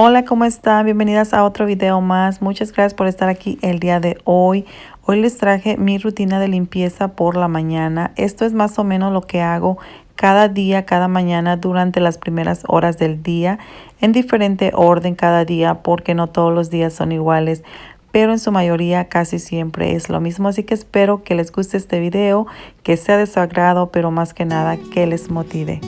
Hola, ¿cómo están? Bienvenidas a otro video más. Muchas gracias por estar aquí el día de hoy. Hoy les traje mi rutina de limpieza por la mañana. Esto es más o menos lo que hago cada día, cada mañana durante las primeras horas del día en diferente orden cada día porque no todos los días son iguales pero en su mayoría casi siempre es lo mismo. Así que espero que les guste este video, que sea de su agrado, pero más que nada que les motive.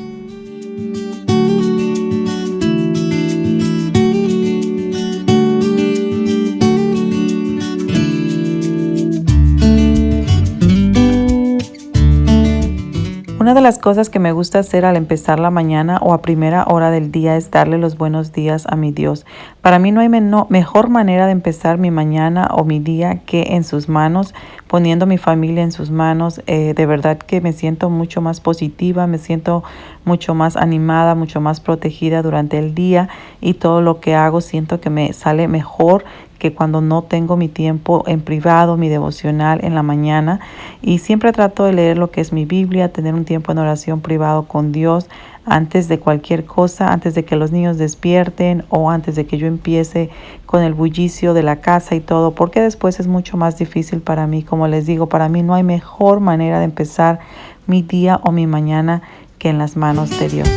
Una de las cosas que me gusta hacer al empezar la mañana o a primera hora del día es darle los buenos días a mi Dios. Para mí no hay mejor manera de empezar mi mañana o mi día que en sus manos, poniendo mi familia en sus manos. Eh, de verdad que me siento mucho más positiva, me siento mucho más animada, mucho más protegida durante el día y todo lo que hago siento que me sale mejor que cuando no tengo mi tiempo en privado, mi devocional en la mañana. Y siempre trato de leer lo que es mi Biblia, tener un tiempo en oración privado con Dios antes de cualquier cosa, antes de que los niños despierten o antes de que yo empiece con el bullicio de la casa y todo, porque después es mucho más difícil para mí. Como les digo, para mí no hay mejor manera de empezar mi día o mi mañana que en las manos de Dios.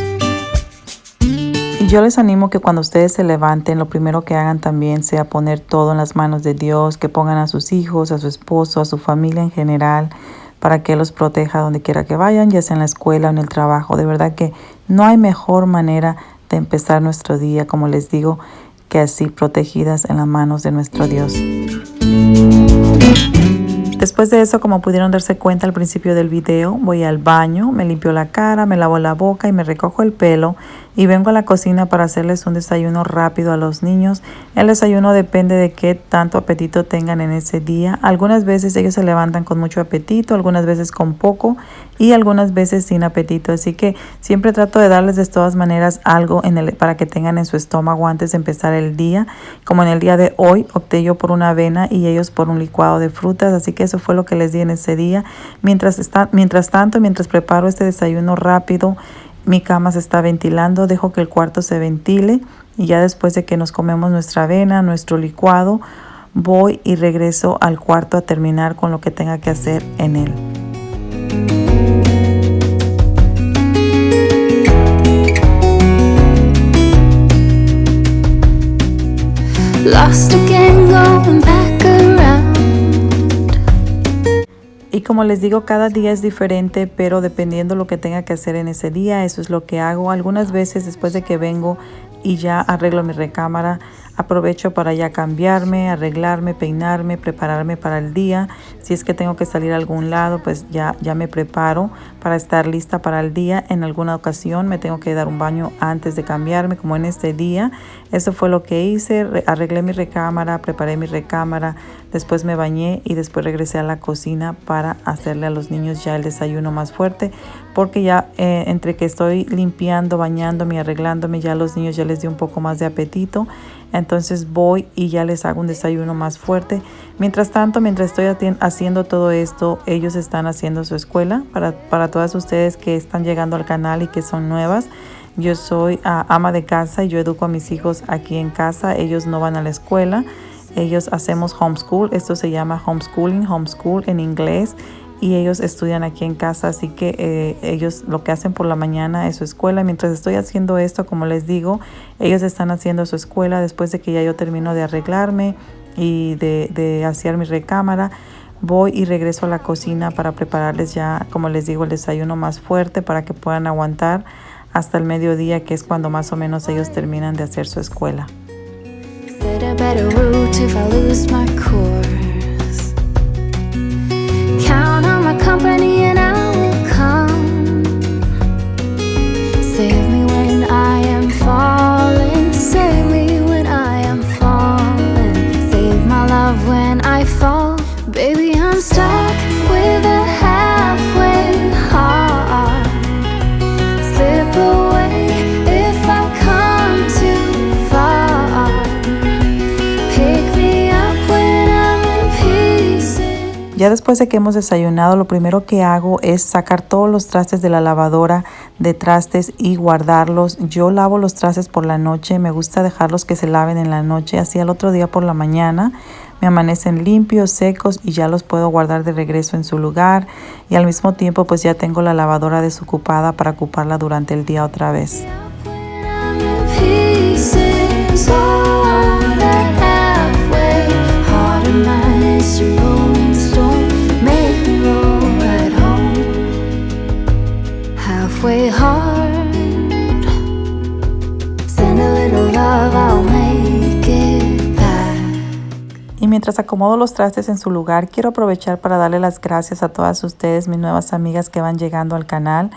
Y yo les animo que cuando ustedes se levanten, lo primero que hagan también sea poner todo en las manos de Dios, que pongan a sus hijos, a su esposo, a su familia en general, para que los proteja donde quiera que vayan, ya sea en la escuela o en el trabajo. De verdad que no hay mejor manera de empezar nuestro día, como les digo, que así protegidas en las manos de nuestro Dios. Después de eso, como pudieron darse cuenta al principio del video, voy al baño, me limpio la cara, me lavo la boca y me recojo el pelo y vengo a la cocina para hacerles un desayuno rápido a los niños. El desayuno depende de qué tanto apetito tengan en ese día. Algunas veces ellos se levantan con mucho apetito, algunas veces con poco y algunas veces sin apetito. Así que siempre trato de darles de todas maneras algo en el, para que tengan en su estómago antes de empezar el día. Como en el día de hoy opté yo por una avena y ellos por un licuado de frutas. Así que eso fue lo que les di en ese día. Mientras, está, mientras tanto, mientras preparo este desayuno rápido, mi cama se está ventilando, dejo que el cuarto se ventile y ya después de que nos comemos nuestra avena, nuestro licuado, voy y regreso al cuarto a terminar con lo que tenga que hacer en él. Como les digo, cada día es diferente, pero dependiendo lo que tenga que hacer en ese día, eso es lo que hago. Algunas veces después de que vengo y ya arreglo mi recámara, Aprovecho para ya cambiarme, arreglarme, peinarme, prepararme para el día. Si es que tengo que salir a algún lado, pues ya, ya me preparo para estar lista para el día. En alguna ocasión me tengo que dar un baño antes de cambiarme, como en este día. Eso fue lo que hice. Arreglé mi recámara, preparé mi recámara, después me bañé y después regresé a la cocina para hacerle a los niños ya el desayuno más fuerte. Porque ya eh, entre que estoy limpiando, bañándome, arreglándome, ya a los niños ya les di un poco más de apetito. Entonces voy y ya les hago un desayuno más fuerte. Mientras tanto, mientras estoy haciendo todo esto, ellos están haciendo su escuela. Para, para todas ustedes que están llegando al canal y que son nuevas, yo soy ah, ama de casa y yo educo a mis hijos aquí en casa. Ellos no van a la escuela. Ellos hacemos homeschool. Esto se llama homeschooling, homeschool en inglés y ellos estudian aquí en casa, así que eh, ellos lo que hacen por la mañana es su escuela. Mientras estoy haciendo esto, como les digo, ellos están haciendo su escuela después de que ya yo termino de arreglarme y de, de hacer mi recámara. Voy y regreso a la cocina para prepararles ya, como les digo, el desayuno más fuerte para que puedan aguantar hasta el mediodía, que es cuando más o menos ellos terminan de hacer su escuela. Company and I Ya después de que hemos desayunado, lo primero que hago es sacar todos los trastes de la lavadora de trastes y guardarlos. Yo lavo los trastes por la noche, me gusta dejarlos que se laven en la noche, así al otro día por la mañana me amanecen limpios, secos y ya los puedo guardar de regreso en su lugar y al mismo tiempo pues ya tengo la lavadora desocupada para ocuparla durante el día otra vez. Y mientras acomodo los trastes en su lugar, quiero aprovechar para darle las gracias a todas ustedes, mis nuevas amigas que van llegando al canal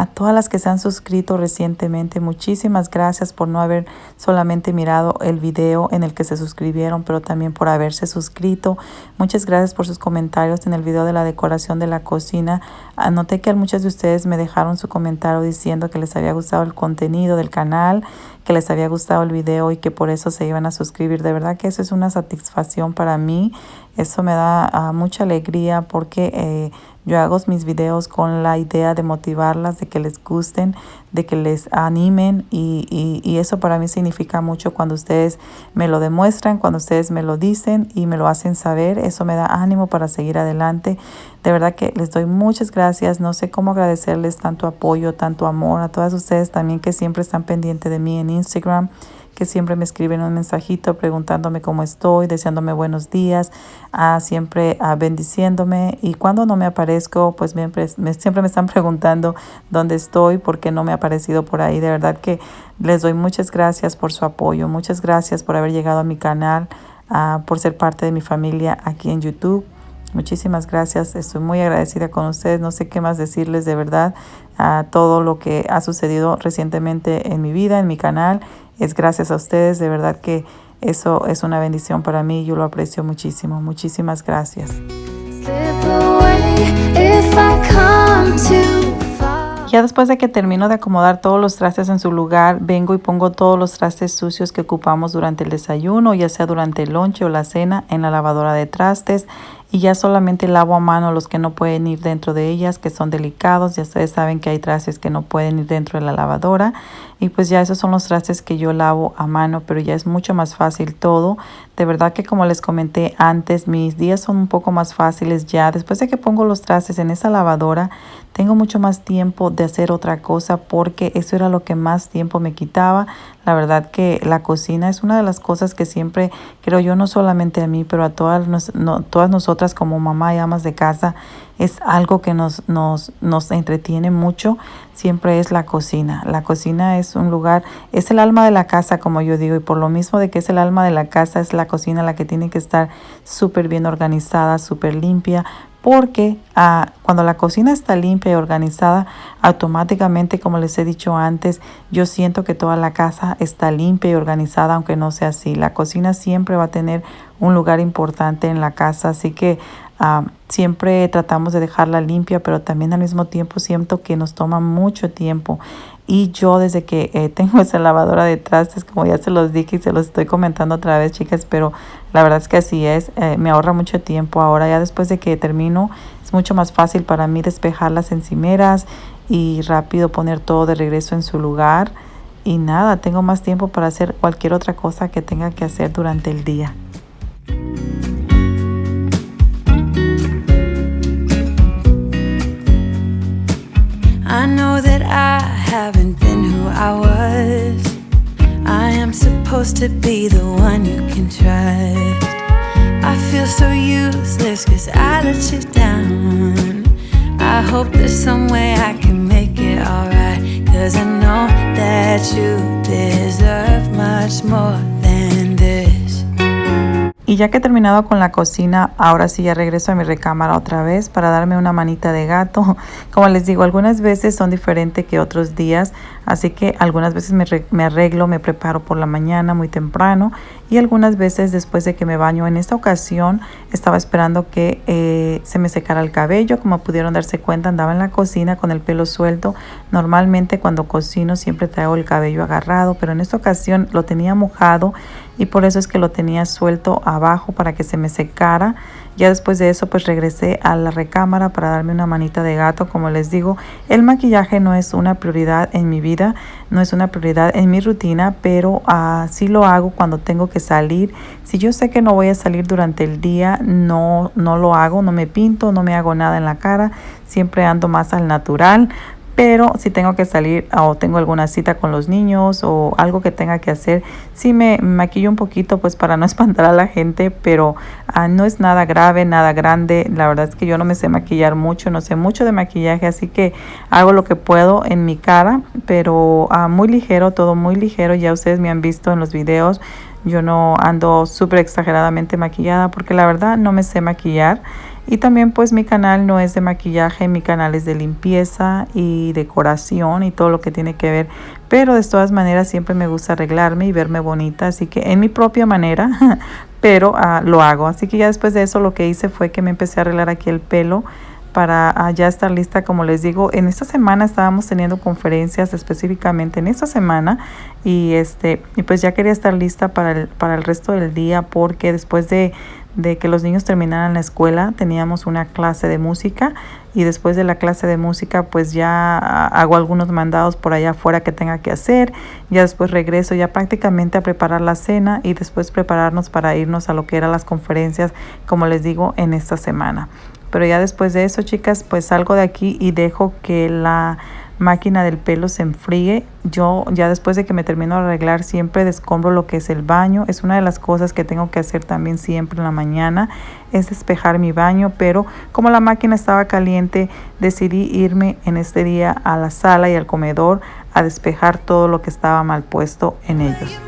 a todas las que se han suscrito recientemente. Muchísimas gracias por no haber solamente mirado el video en el que se suscribieron, pero también por haberse suscrito. Muchas gracias por sus comentarios en el video de la decoración de la cocina. Anoté que muchas de ustedes me dejaron su comentario diciendo que les había gustado el contenido del canal, que les había gustado el video y que por eso se iban a suscribir. De verdad que eso es una satisfacción para mí. Eso me da ah, mucha alegría porque... Eh, yo hago mis videos con la idea de motivarlas, de que les gusten, de que les animen y, y, eso para mí significa mucho cuando ustedes me lo demuestran, cuando ustedes me lo dicen y me lo hacen saber. Eso me da ánimo para seguir adelante. De verdad que les doy muchas gracias. No sé cómo agradecerles tanto apoyo, tanto amor a todas ustedes también que siempre están pendientes de mí en Instagram que siempre me escriben un mensajito preguntándome cómo estoy, deseándome buenos días, ah, siempre ah, bendiciéndome. Y cuando no me aparezco, pues siempre me, siempre me están preguntando dónde estoy, porque no me ha aparecido por ahí. De verdad que les doy muchas gracias por su apoyo, muchas gracias por haber llegado a mi canal, ah, por ser parte de mi familia aquí en YouTube. Muchísimas gracias, estoy muy agradecida con ustedes, no sé qué más decirles de verdad a todo lo que ha sucedido recientemente en mi vida, en mi canal es gracias a ustedes, de verdad que eso es una bendición para mí, yo lo aprecio muchísimo. Muchísimas gracias. Ya después de que termino de acomodar todos los trastes en su lugar, vengo y pongo todos los trastes sucios que ocupamos durante el desayuno, ya sea durante el lonche o la cena, en la lavadora de trastes y ya solamente lavo a mano los que no pueden ir dentro de ellas, que son delicados. Ya ustedes saben que hay trastes que no pueden ir dentro de la lavadora. Y pues ya esos son los trastes que yo lavo a mano, pero ya es mucho más fácil todo. De verdad que como les comenté antes, mis días son un poco más fáciles ya. Después de que pongo los trastes en esa lavadora, tengo mucho más tiempo de hacer otra cosa porque eso era lo que más tiempo me quitaba. La verdad que la cocina es una de las cosas que siempre creo yo, no solamente a mí, pero a todas, no, todas nosotras como mamá y amas de casa, es algo que nos, nos, nos entretiene mucho, siempre es la cocina. La cocina es un lugar, es el alma de la casa, como yo digo, y por lo mismo de que es el alma de la casa, es la cocina la que tiene que estar súper bien organizada, súper limpia, porque ah, cuando la cocina está limpia y organizada, automáticamente, como les he dicho antes, yo siento que toda la casa está limpia y organizada, aunque no sea así. La cocina siempre va a tener un lugar importante en la casa, así que ah, siempre tratamos de dejarla limpia, pero también al mismo tiempo siento que nos toma mucho tiempo. Y yo desde que eh, tengo esa lavadora de trastes, como ya se los dije y se los estoy comentando otra vez, chicas, pero la verdad es que así es, eh, me ahorra mucho tiempo. Ahora ya después de que termino, es mucho más fácil para mí despejar las encimeras y rápido poner todo de regreso en su lugar. Y nada, tengo más tiempo para hacer cualquier otra cosa que tenga que hacer durante el día. I know that I haven't been who I was. I am supposed to be the one you can trust. I feel so useless cause I let you down. I hope there's some way I can make it alright. Cause I know that you deserve much more. Y ya que he terminado con la cocina, ahora sí ya regreso a mi recámara otra vez para darme una manita de gato. Como les digo, algunas veces son diferentes que otros días, así que algunas veces me, arreglo, me preparo por la mañana muy temprano y algunas veces después de que me baño. En esta ocasión estaba esperando que eh, se me secara el cabello. Como pudieron darse cuenta, andaba en la cocina con el pelo suelto. Normalmente cuando cocino siempre traigo el cabello agarrado, pero en esta ocasión lo tenía mojado y por eso es que lo tenía suelto abajo para que se me secara. Ya después de eso pues regresé a la recámara para darme una manita de gato. Como les digo, el maquillaje no es una prioridad en mi vida, no es una prioridad en mi rutina, pero así lo hago cuando tengo que salir. Si yo sé que no voy a salir durante el día, no, no lo hago, no me pinto, no me hago nada en la cara, siempre ando más al natural pero si tengo que salir o tengo alguna cita con los niños o algo que tenga que hacer, sí me maquillo un poquito pues para no espantar a la gente, pero ah, no es nada grave, nada grande. La verdad es que yo no me sé maquillar mucho, no sé mucho de maquillaje, así que hago lo que puedo en mi cara, pero ah, muy ligero, todo muy ligero. Ya ustedes me han visto en los videos. Yo no ando súper exageradamente maquillada porque la verdad no me sé maquillar. Y también pues mi canal no es de maquillaje, mi canal es de limpieza y decoración y todo lo que tiene que ver. Pero de todas maneras siempre me gusta arreglarme y verme bonita, así que en mi propia manera, pero uh, lo hago. Así que ya después de eso lo que hice fue que me empecé a arreglar aquí el pelo para uh, ya estar lista, como les digo, en esta semana estábamos teniendo conferencias específicamente en esta semana y este y pues ya quería estar lista para el, para el resto del día porque después de de que los niños terminaran la escuela, teníamos una clase de música y después de la clase de música pues ya hago algunos mandados por allá afuera que tenga que hacer, ya después regreso ya prácticamente a preparar la cena y después prepararnos para irnos a lo que eran las conferencias, como les digo, en esta semana. Pero ya después de eso, chicas, pues salgo de aquí y dejo que la máquina del pelo se enfríe. Yo ya después de que me termino de arreglar siempre descombro lo que es el baño. Es una de las cosas que tengo que hacer también siempre en la mañana, es despejar mi baño. Pero como la máquina estaba caliente, decidí irme en este día a la sala y al comedor a despejar todo lo que estaba mal puesto en ellos.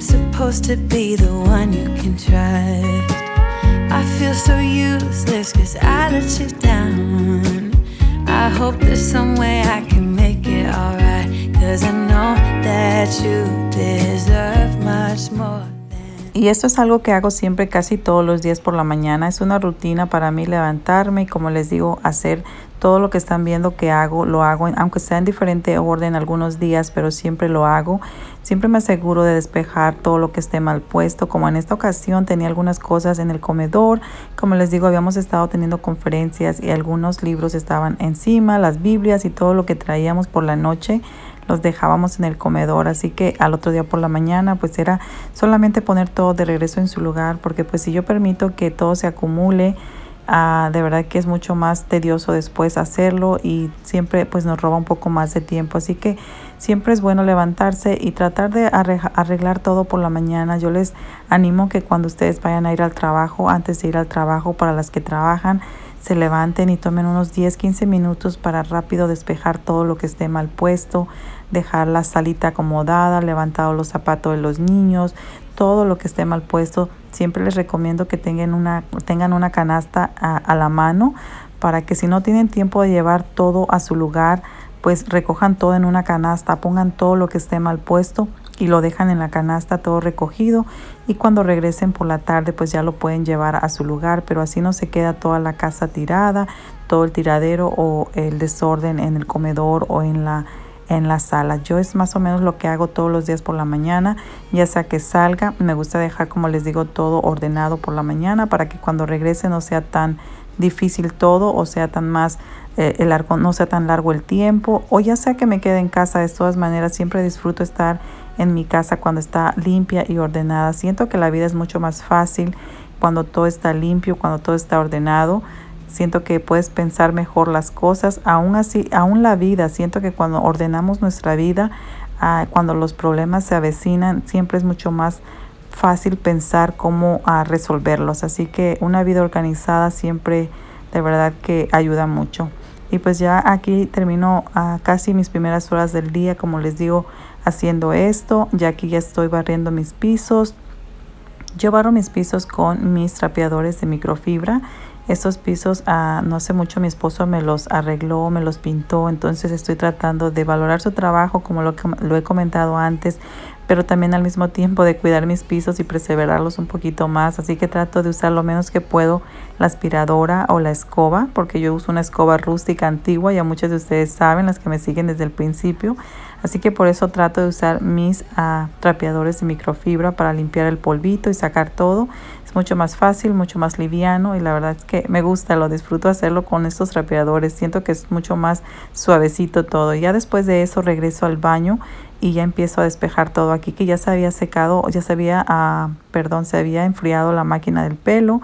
To be the one you can trust. I feel so useless cause I let you down. I hope there's some way I can make it alright. Cause I know that you deserve much more. Y esto es algo que hago siempre casi todos los días por la mañana. Es una rutina para mí levantarme y como les digo, hacer todo lo que están viendo que hago, lo hago, aunque sea en diferente orden algunos días, pero siempre lo hago. Siempre me aseguro de despejar todo lo que esté mal puesto, como en esta ocasión tenía algunas cosas en el comedor. Como les digo, habíamos estado teniendo conferencias y algunos libros estaban encima, las Biblias y todo lo que traíamos por la noche los dejábamos en el comedor, así que al otro día por la mañana pues era solamente poner todo de regreso en su lugar, porque pues si yo permito que todo se acumule, ah, de verdad que es mucho más tedioso después hacerlo y siempre pues nos roba un poco más de tiempo, así que siempre es bueno levantarse y tratar de arreglar todo por la mañana. Yo les animo que cuando ustedes vayan a ir al trabajo, antes de ir al trabajo para las que trabajan, se levanten y tomen unos 10, 15 minutos para rápido despejar todo lo que esté mal puesto, dejar la salita acomodada, levantado los zapatos de los niños, todo lo que esté mal puesto. Siempre les recomiendo que tengan una, tengan una canasta a, a la mano para que si no tienen tiempo de llevar todo a su lugar, pues recojan todo en una canasta, pongan todo lo que esté mal puesto y lo dejan en la canasta todo recogido y cuando regresen por la tarde pues ya lo pueden llevar a su lugar pero así no se queda toda la casa tirada todo el tiradero o el desorden en el comedor o en la en la sala. Yo es más o menos lo que hago todos los días por la mañana ya sea que salga me gusta dejar como les digo todo ordenado por la mañana para que cuando regrese no sea tan difícil todo o sea tan más eh, el largo no sea tan largo el tiempo o ya sea que me quede en casa de todas maneras siempre disfruto estar en mi casa cuando está limpia y ordenada. Siento que la vida es mucho más fácil cuando todo está limpio, cuando todo está ordenado. Siento que puedes pensar mejor las cosas. Aún así, aún la vida, siento que cuando ordenamos nuestra vida, ah, cuando los problemas se avecinan, siempre es mucho más fácil pensar cómo ah, resolverlos. Así que una vida organizada siempre de verdad que ayuda mucho. Y pues ya aquí termino a casi mis primeras horas del día, como les digo, haciendo esto. Ya aquí ya estoy barriendo mis pisos. Yo barro mis pisos con mis trapeadores de microfibra. Estos pisos, ah, no hace mucho mi esposo me los arregló, me los pintó, entonces estoy tratando de valorar su trabajo como lo, he comentado antes, pero también al mismo tiempo de cuidar mis pisos y preservarlos un poquito más. Así que trato de usar lo menos que puedo la aspiradora o la escoba, porque yo uso una escoba rústica antigua, ya muchos de ustedes saben, las que me siguen desde el principio. Así que por eso trato de usar mis uh, trapeadores de microfibra para limpiar el polvito y sacar todo. Es mucho más fácil, mucho más liviano y la verdad es que me gusta, lo disfruto hacerlo con estos trapeadores. Siento que es mucho más suavecito todo. Ya después de eso regreso al baño y ya empiezo a despejar todo aquí que ya se había secado, ya se había, ah, perdón, se había enfriado la máquina del pelo.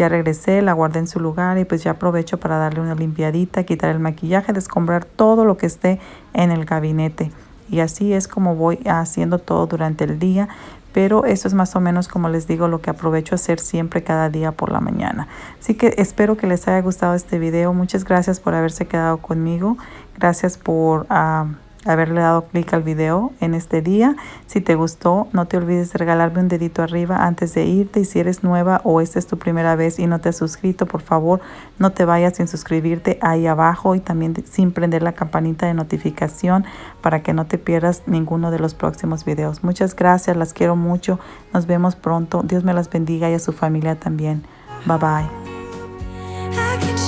Ya regresé, la guardé en su lugar y pues ya aprovecho para darle una limpiadita, quitar el maquillaje, descombrar todo lo que esté en el gabinete. Y así es como voy haciendo todo durante el día. Pero eso es más o menos como les digo lo que aprovecho hacer siempre cada día por la mañana. Así que espero que les haya gustado este video. Muchas gracias por haberse quedado conmigo. Gracias por... Uh, haberle dado clic al video en este día. Si te gustó, no te olvides de regalarme un dedito arriba antes de irte. Y si eres nueva o esta es tu primera vez y no te has suscrito, por favor, no te vayas sin suscribirte ahí abajo y también sin prender la campanita de notificación para que no te pierdas ninguno de los próximos videos. Muchas gracias, las quiero mucho. Nos vemos pronto. Dios me las bendiga y a su familia también. Bye bye.